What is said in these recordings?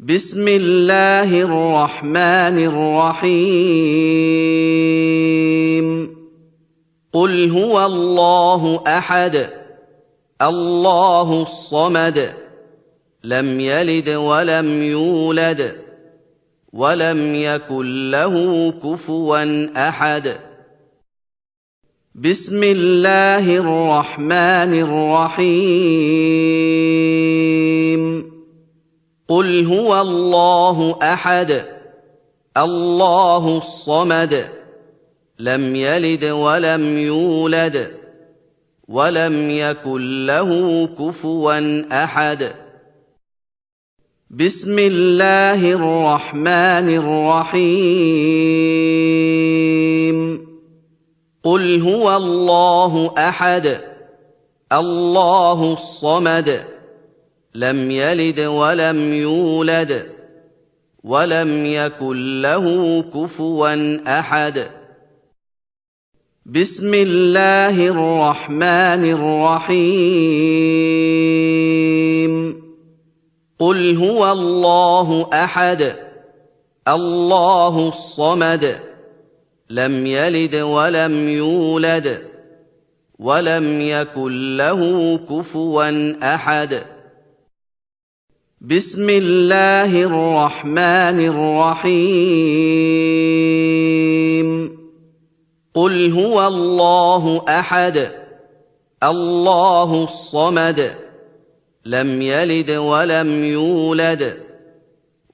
بسم الله الرحمن الرحيم. قل هو الله أحد الله الصمد لم يلد ولم يولد ولم يكن له كفوا أحد. بسم الله الرحمن الرحيم. قل هو الله احد الله الصمد لم يلد ولم يولد ولم يكن له كفوا احد. بسم الله الرحمن الرحيم. قل هو الله احد الله الصمد. لم يلد ولم يولد ولم يكن له كفوا أحد. بسم الله الرحمن الرحيم. قل هو الله أحد الله الصمد لم يلد ولم يولد ولم يكن له كفوا أحد. بسم الله الرحمن الرحيم. قل هو الله أحد الله الصمد لم يلد ولم يولد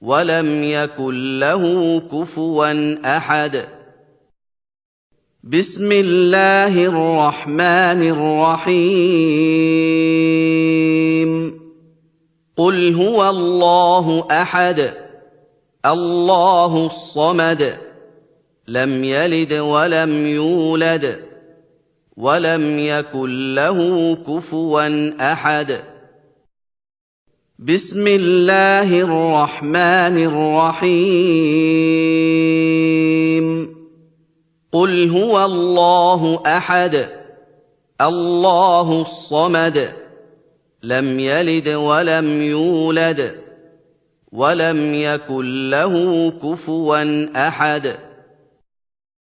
ولم يكن له كفوا أحد. بسم الله الرحمن الرحيم. قل هو الله احد الله الصمد لم يلد ولم يولد ولم يكن له كفوا احد. بسم الله الرحمن الرحيم. قل هو الله احد الله الصمد. لم يلد ولم يولد ولم يكن له كفوا أحد.